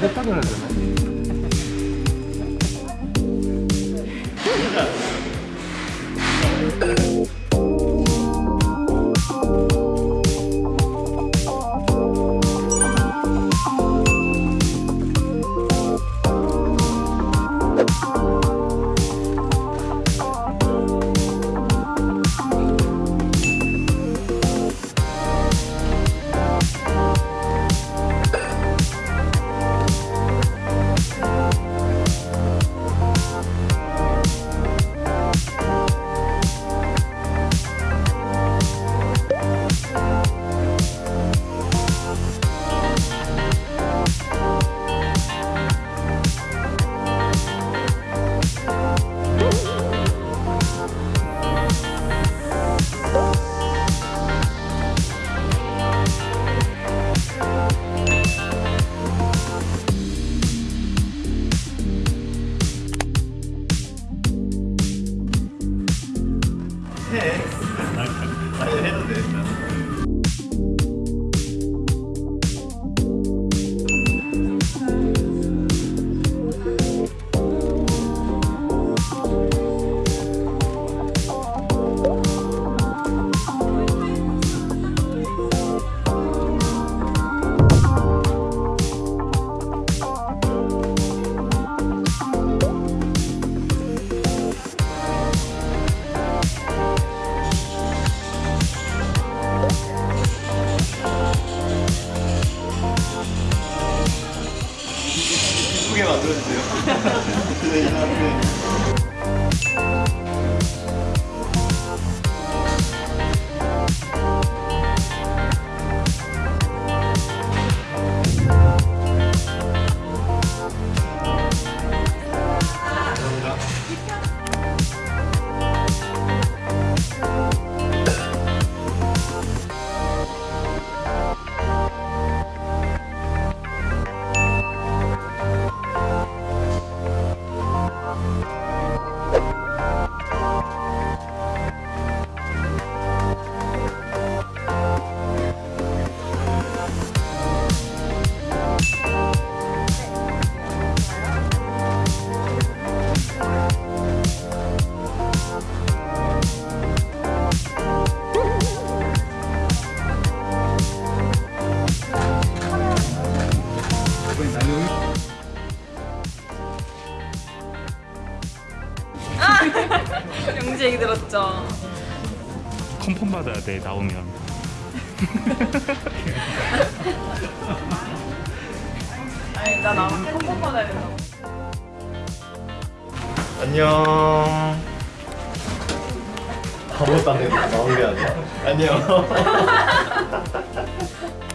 그래야 되 들었죠? 컨펌 받아야 돼 나오면 아니 나 나만 컴펌 받아야 된다고 안녕. 아무것도 안 되고 나온 게 아니야. 안녕.